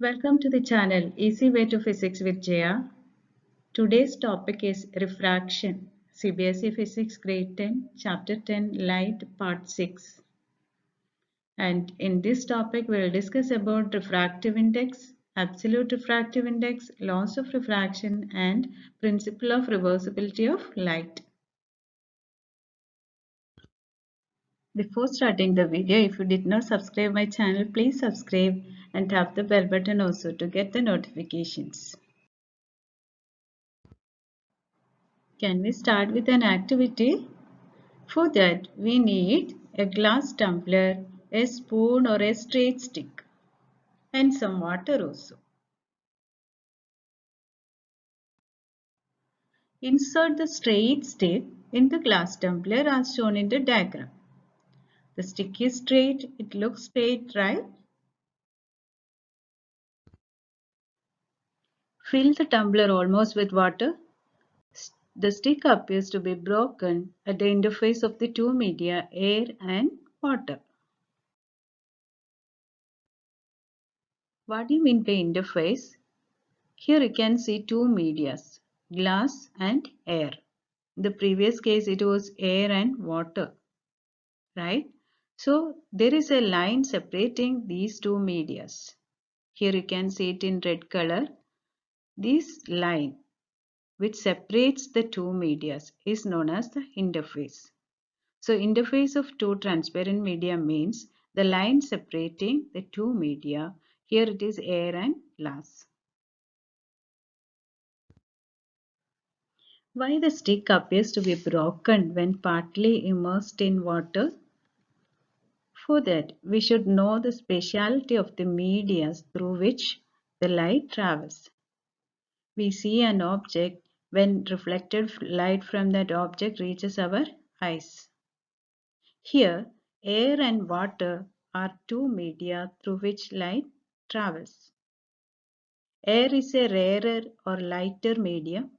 Welcome to the channel Easy Way to Physics with Jaya. Today's topic is refraction. CBSE Physics Grade 10, Chapter 10, Light, Part 6. And in this topic, we will discuss about refractive index, absolute refractive index, laws of refraction, and principle of reversibility of light. Before starting the video, if you did not subscribe my channel, please subscribe and tap the bell button also to get the notifications. Can we start with an activity? For that, we need a glass tumbler, a spoon or a straight stick and some water also. Insert the straight stick in the glass tumbler as shown in the diagram. The stick is straight. It looks straight, right? Fill the tumbler almost with water. The stick appears to be broken at the interface of the two media, air and water. What do you mean by interface? Here you can see two medias, glass and air. In the previous case it was air and water, right? So there is a line separating these two medias. Here you can see it in red color. This line which separates the two medias is known as the interface. So interface of two transparent media means the line separating the two media. Here it is air and glass. Why the stick appears to be broken when partly immersed in water? For that, we should know the speciality of the media through which the light travels. We see an object when reflected light from that object reaches our eyes. Here, air and water are two media through which light travels. Air is a rarer or lighter medium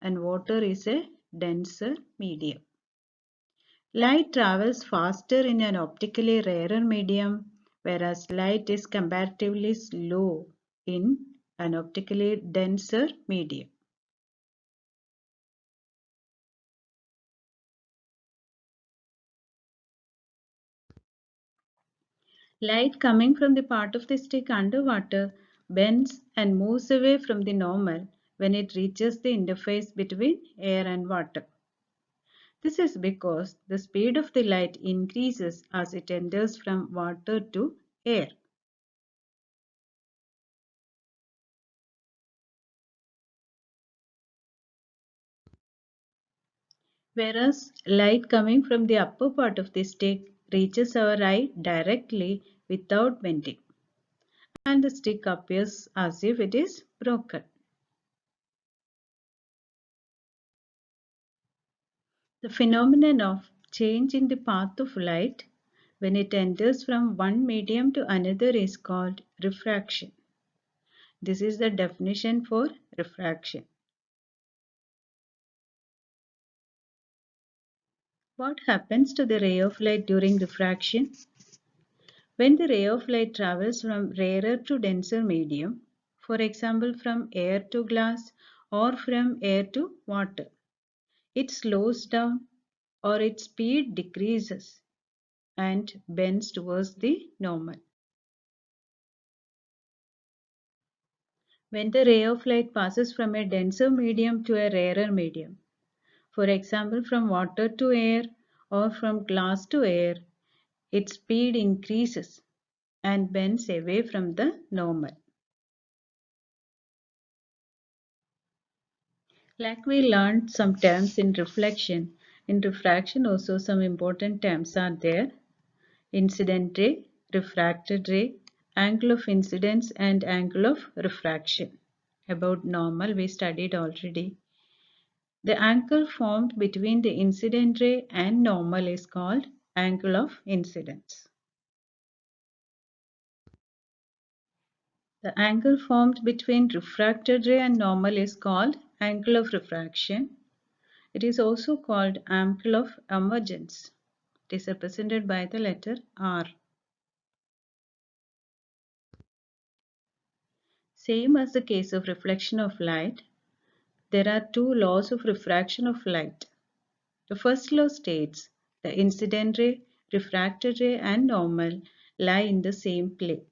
and water is a denser medium. Light travels faster in an optically rarer medium, whereas light is comparatively slow in an optically denser medium. Light coming from the part of the stick underwater bends and moves away from the normal when it reaches the interface between air and water. This is because the speed of the light increases as it enters from water to air. Whereas light coming from the upper part of the stick reaches our eye directly without bending and the stick appears as if it is broken. The phenomenon of change in the path of light when it enters from one medium to another is called refraction. This is the definition for refraction. What happens to the ray of light during refraction? When the ray of light travels from rarer to denser medium, for example from air to glass or from air to water, it slows down or its speed decreases and bends towards the normal. When the ray of light passes from a denser medium to a rarer medium, for example from water to air or from glass to air, its speed increases and bends away from the normal. Like we learned some terms in reflection, in refraction also some important terms are there. Incident ray, refracted ray, angle of incidence and angle of refraction. About normal we studied already. The angle formed between the incident ray and normal is called angle of incidence. The angle formed between refracted ray and normal is called angle of refraction. It is also called angle of emergence. It is represented by the letter R. Same as the case of reflection of light, there are two laws of refraction of light. The first law states the incident ray, refracted ray and normal lie in the same plane.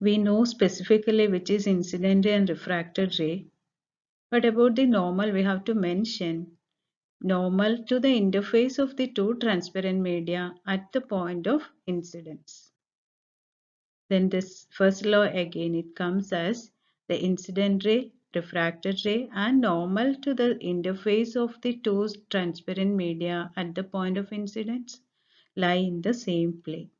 We know specifically which is incident ray and refracted ray. But about the normal we have to mention normal to the interface of the two transparent media at the point of incidence. Then this first law again it comes as the incident ray, refracted ray and normal to the interface of the two transparent media at the point of incidence lie in the same plane.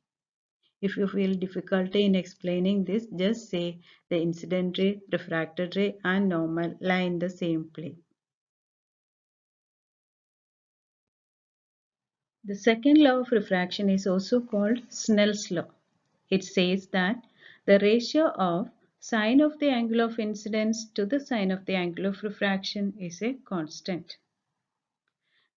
If you feel difficulty in explaining this, just say the incident ray, refracted ray and normal lie in the same plane. The second law of refraction is also called Snell's law. It says that the ratio of sine of the angle of incidence to the sine of the angle of refraction is a constant.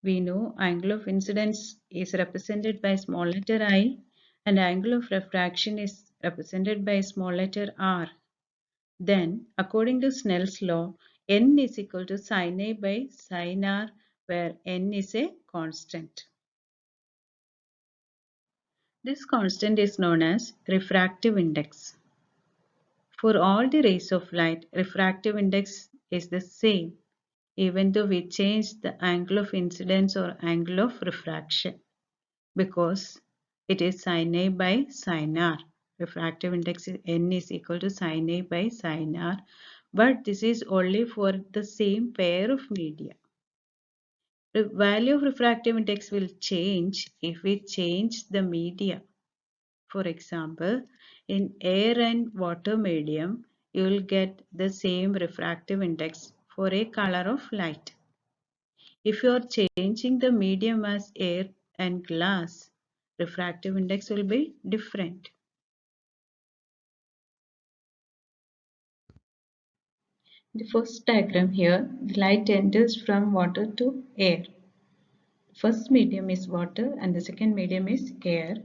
We know angle of incidence is represented by small letter i and angle of refraction is represented by a small letter r. Then, according to Snell's law, n is equal to sin a by sin r where n is a constant. This constant is known as refractive index. For all the rays of light, refractive index is the same even though we change the angle of incidence or angle of refraction because it is sin A by sin R. Refractive index is n is equal to sin A by sin R. But this is only for the same pair of media. The value of refractive index will change if we change the media. For example, in air and water medium, you will get the same refractive index for a color of light. If you are changing the medium as air and glass, refractive index will be different. The first diagram here, the light enters from water to air. First medium is water and the second medium is air.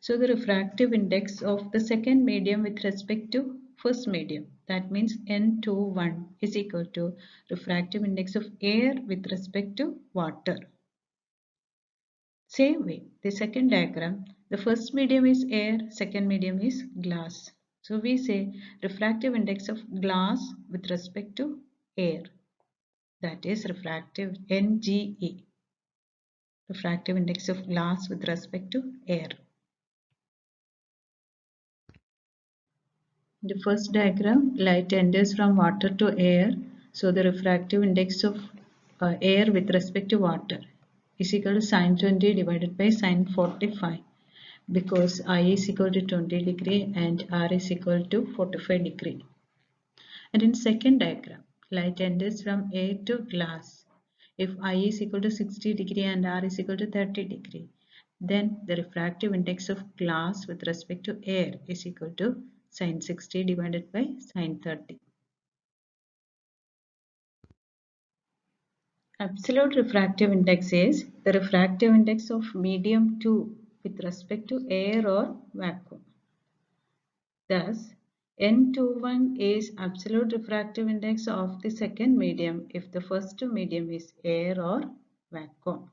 So the refractive index of the second medium with respect to first medium that means N21 is equal to refractive index of air with respect to water. Same way, the second diagram, the first medium is air, second medium is glass. So we say refractive index of glass with respect to air. That is refractive NGE. Refractive index of glass with respect to air. The first diagram, light enters from water to air. So the refractive index of uh, air with respect to water is equal to sine 20 divided by sine 45 because I is equal to 20 degree and R is equal to 45 degree. And in second diagram, light enters from air to glass. If I is equal to 60 degree and R is equal to 30 degree, then the refractive index of glass with respect to air is equal to sine 60 divided by sine 30. Absolute refractive index is the refractive index of medium 2 with respect to air or vacuum. Thus, N21 is absolute refractive index of the second medium if the first medium is air or vacuum.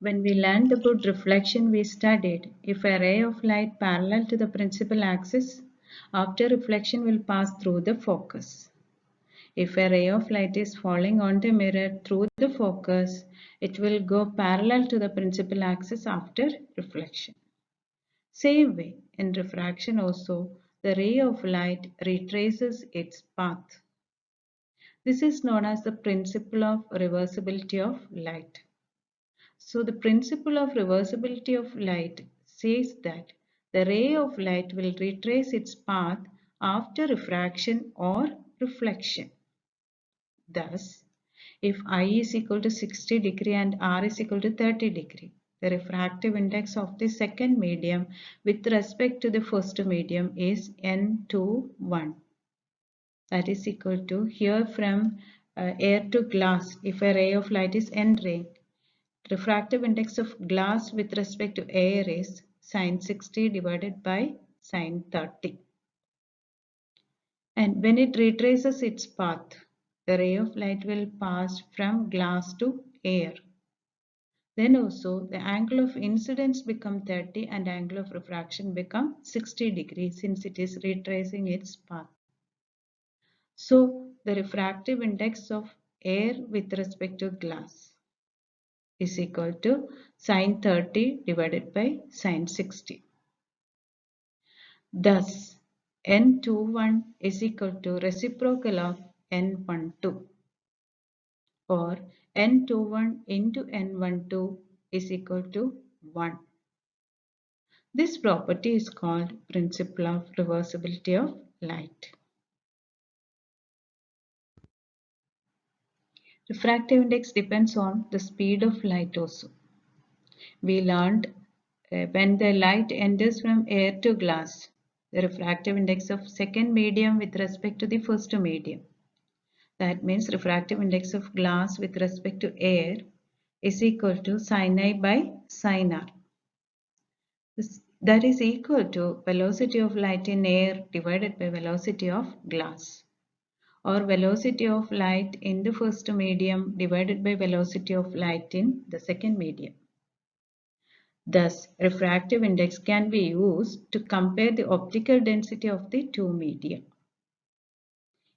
When we learned about reflection, we studied if a ray of light parallel to the principal axis, after reflection will pass through the focus. If a ray of light is falling on the mirror through the focus, it will go parallel to the principal axis after reflection. Same way, in refraction also, the ray of light retraces its path. This is known as the principle of reversibility of light. So the principle of reversibility of light says that the ray of light will retrace its path after refraction or reflection. Thus, if I is equal to 60 degree and R is equal to 30 degree, the refractive index of the second medium with respect to the first medium is N21. That is equal to here from uh, air to glass if a ray of light is N ray. Refractive index of glass with respect to air is sine 60 divided by sine 30. And when it retraces its path, the ray of light will pass from glass to air. Then also the angle of incidence become 30 and angle of refraction become 60 degrees since it is retracing its path. So the refractive index of air with respect to glass is equal to sine 30 divided by sine 60. Thus N21 is equal to reciprocal of N12 or N21 into N12 is equal to 1. This property is called principle of reversibility of light. Refractive index depends on the speed of light also. We learned uh, when the light enters from air to glass, the refractive index of second medium with respect to the first medium. That means refractive index of glass with respect to air is equal to sin I by sin R. This, that is equal to velocity of light in air divided by velocity of glass or velocity of light in the first medium divided by velocity of light in the second medium. Thus, refractive index can be used to compare the optical density of the two media.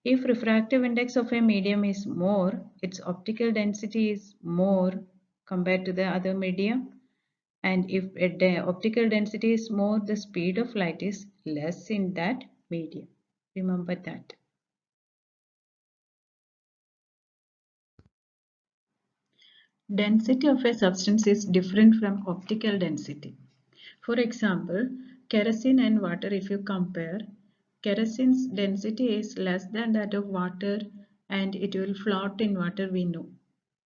If refractive index of a medium is more, its optical density is more compared to the other medium. And if the optical density is more, the speed of light is less in that medium. Remember that. Density of a substance is different from optical density. For example, kerosene and water if you compare, Kerosene's density is less than that of water and it will float in water we know.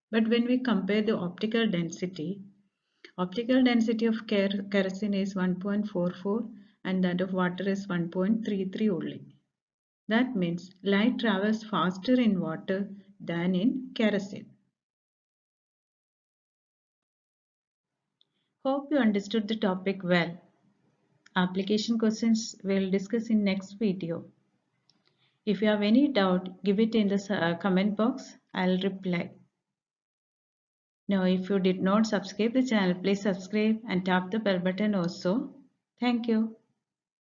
But when we compare the optical density, optical density of kerosene is 1.44 and that of water is 1.33 only. That means light travels faster in water than in kerosene. Hope you understood the topic well. Application questions we'll discuss in next video. If you have any doubt, give it in the uh, comment box. I'll reply. Now, if you did not subscribe the channel, please subscribe and tap the bell button also. Thank you.